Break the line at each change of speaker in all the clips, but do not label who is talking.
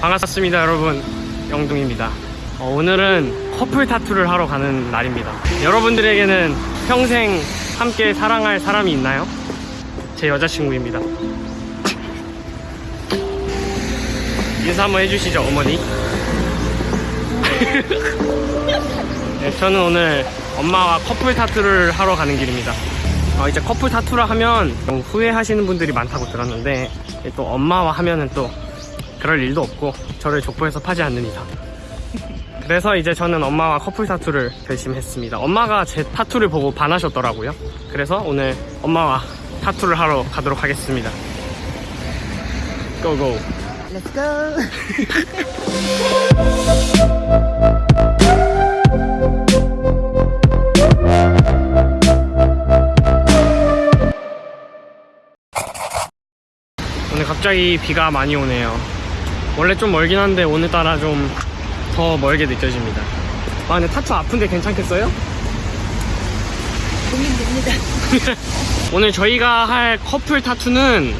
반갑습니다 여러분. 영둥입니다. 어, 오늘은 커플 타투를 하러 가는 날입니다. 여러분들에게는 평생 함께 사랑할 사람이 있나요? 제 여자친구입니다. 인사 한번 해주시죠 어머니 네, 저는 오늘 엄마와 커플 타투를 하러 가는 길입니다. 어, 이제 커플 타투를 하면 좀 후회하시는 분들이 많다고 들었는데 또 엄마와 하면은 또 그럴 일도 없고 저를 족보에서 파지 않는 이상. 그래서 이제 저는 엄마와 커플 타투를 결심했습니다. 엄마가 제 타투를 보고 반하셨더라고요. 그래서 오늘 엄마와 타투를 하러 가도록 하겠습니다. 고고
Let's go.
오늘 갑자기 비가 많이 오네요 원래 좀 멀긴 한데 오늘따라 좀 더 멀게 느껴집니다 아 근데 타투 아픈데 괜찮겠어요?
고민됩니다.
오늘 저희가 할 커플 타투는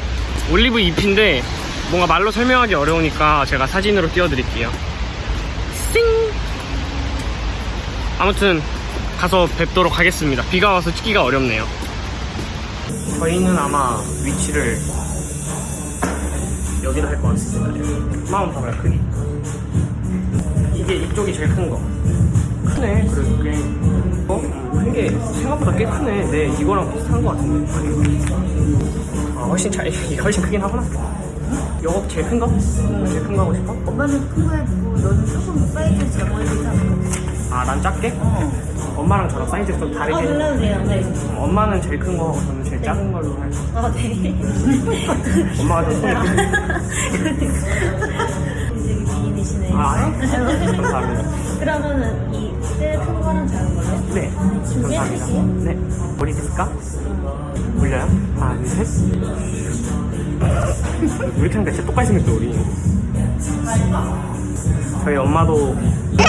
올리브 잎인데 뭔가 말로 설명하기 어려우니까 제가 사진으로 띄워드릴게요. 싱! 아무튼 가서 뵙도록 하겠습니다. 비가 와서 찍기가 어렵네요. 저희는 아마 위치를 여기다 할것 같습니다. 마음 봐봐요, 크기. 이게 이쪽이 제일 큰 거. 크네, 그래도 꽤. 어? 큰게 생각보다 꽤 크네. 네, 이거랑 비슷한 것 같은데. 아, 훨씬 차이, 이게 훨씬 크긴 하구나. 요거 제일 큰 거? 제일 큰 거 하고 싶어?
엄마는 큰 거 해주고 너는 조금 사이즈 작아지자.
아, 난 작게?
어.
엄마랑 저랑 사이즈 좀
아,
다르게.
그래도 돼요. 네.
엄마는 제일 큰거 하고 저는 제일 작은 걸로 할 거.
아, 네.
엄마가 좀 손이.
되게 미인이시네.
아, 감사합니다.
그러면은 이 제일 큰 거랑 작은 걸로?
네, 감사합니다. 네, 머리 됐을까? 올려요? 하나, 둘, 셋. 왜 이렇게 하니까 진짜 똑같이 생겼어, 우리. 저희 엄마도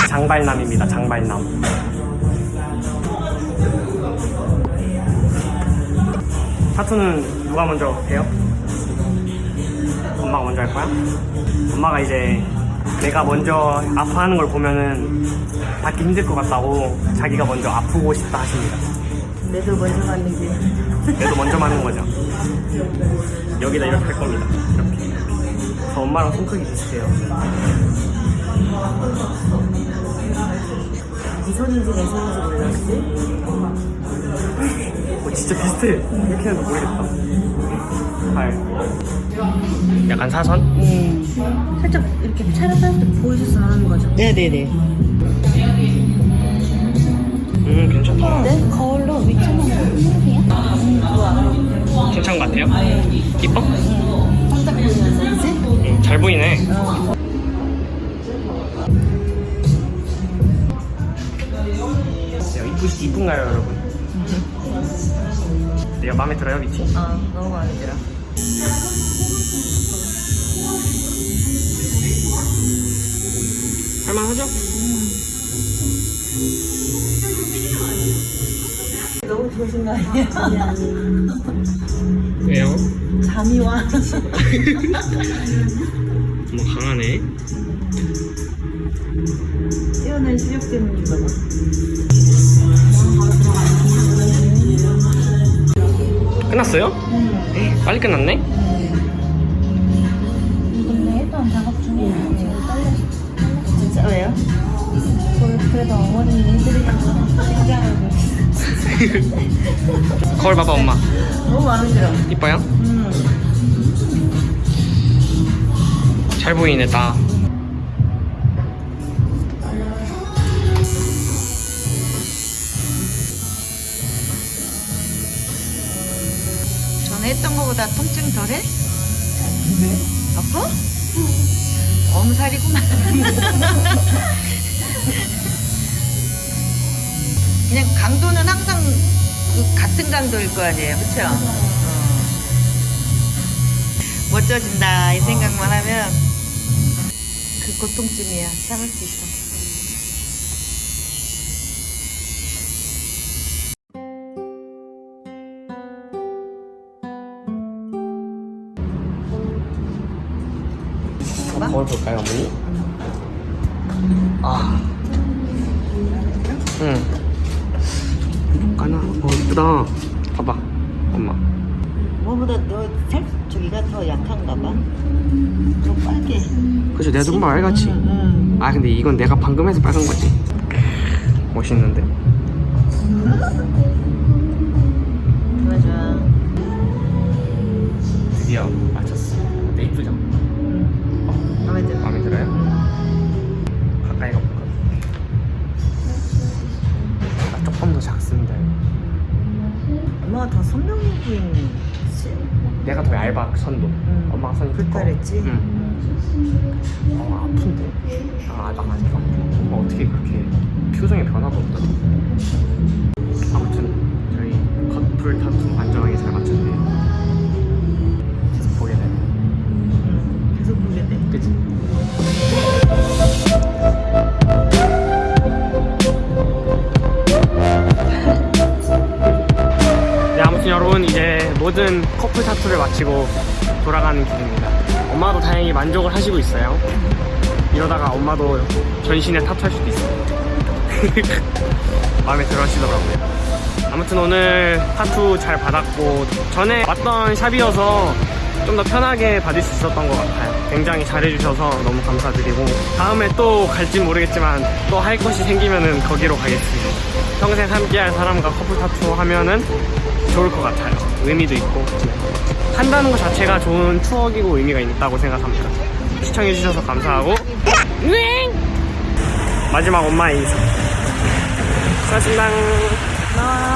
장발남입니다, 장발남. 타투는 누가 먼저 해요? 엄마가 먼저 할 거야? 엄마가 이제 내가 먼저 아파하는 걸 보면은 받기 힘들 것 같다고 자기가 먼저 아프고 싶다 하십니다.
내도 먼저 길.
그래도 먼저 맞는 거죠. 여기다 이렇게 할 겁니다. 이렇게. 저 엄마랑 손 크기 비슷해요.
네 손인지 내 손인지 몰랐지?
어, 진짜 비슷해. 이렇게 해도 모르겠다. 발. 약간 사선?
음. 살짝 이렇게 차려서 보여줘서 하는 거죠.
네네네.
음, 괜찮다.
네? 거울로 위치만 좋아.
괜찮은 것 같아요. 이뻐? 음, 잘 보이네. 이쁘, 이쁜가요, 여러분? 내가 마음에 들어요, 위치?
어, 너무 마음에 들어.
할만하죠?
너 무 좋으신 거 아니야?
왜요?
잠이 와.
뭐 강하네.
뛰어난 실력 때문인가 봐.
끝났어요? 응. 빨리 끝났네?
근데 했던 작업 중에 지금 떨렸어.
진짜 왜요?
그래도 어머니 해드리려고 긴장하고
거울 봐봐, 엄마.
너무 마음에 들어.
이뻐요?
음.
잘 보이네, 다.
전에 했던 거보다 통증 덜해? 아파? 엄살이구만. 그냥 강도는 항상 그 같은 강도일 거 아니에요 그쵸? 어. 멋져진다 이 생각만 하면 그 고통쯤이야 참을 수 있어 음.
거울 볼까요, 어머니? 아. 응. 까나? 어, 이쁘다. 봐봐, 엄마.
뭐보다 너살 저기가 더 약한가 봐. 좀 빨개.
그죠, 내가 조금 알같이.
응.
아, 근데 이건 내가 방금 해서 빨간 거지. 멋있는데?
엄마가 더 선명해 보이는.
내가 더 얇아, 선도.
응.
엄마가 선이.
불타랬지?
응. 어, 아픈데? 아, 나 아직 아파. 엄마 어떻게 그렇게 표정에 변화도 없더라. 아무튼, 저희 커플 타투 모든 커플 타투를 마치고 돌아가는 길입니다. 엄마도 다행히 만족을 하시고 있어요. 이러다가 엄마도 전신에 타투 할 수도 있어요. 마음에 들어 하시더라고요. 아무튼 오늘 타투 잘 받았고 전에 왔던 샵이어서 좀 더 편하게 받을 수 있었던 것 같아요. 굉장히 잘해주셔서 너무 감사드리고 다음에 또 갈진 모르겠지만 또 할 것이 생기면은 거기로 가겠습니다. 평생 함께할 사람과 커플 타투 하면은 좋을 것 같아요. 의미도 있고 한다는 것 자체가 좋은 추억이고 의미가 있다고 생각합니다. 시청해주셔서 감사하고! 마지막 엄마의 인사. 수고하셨습니다.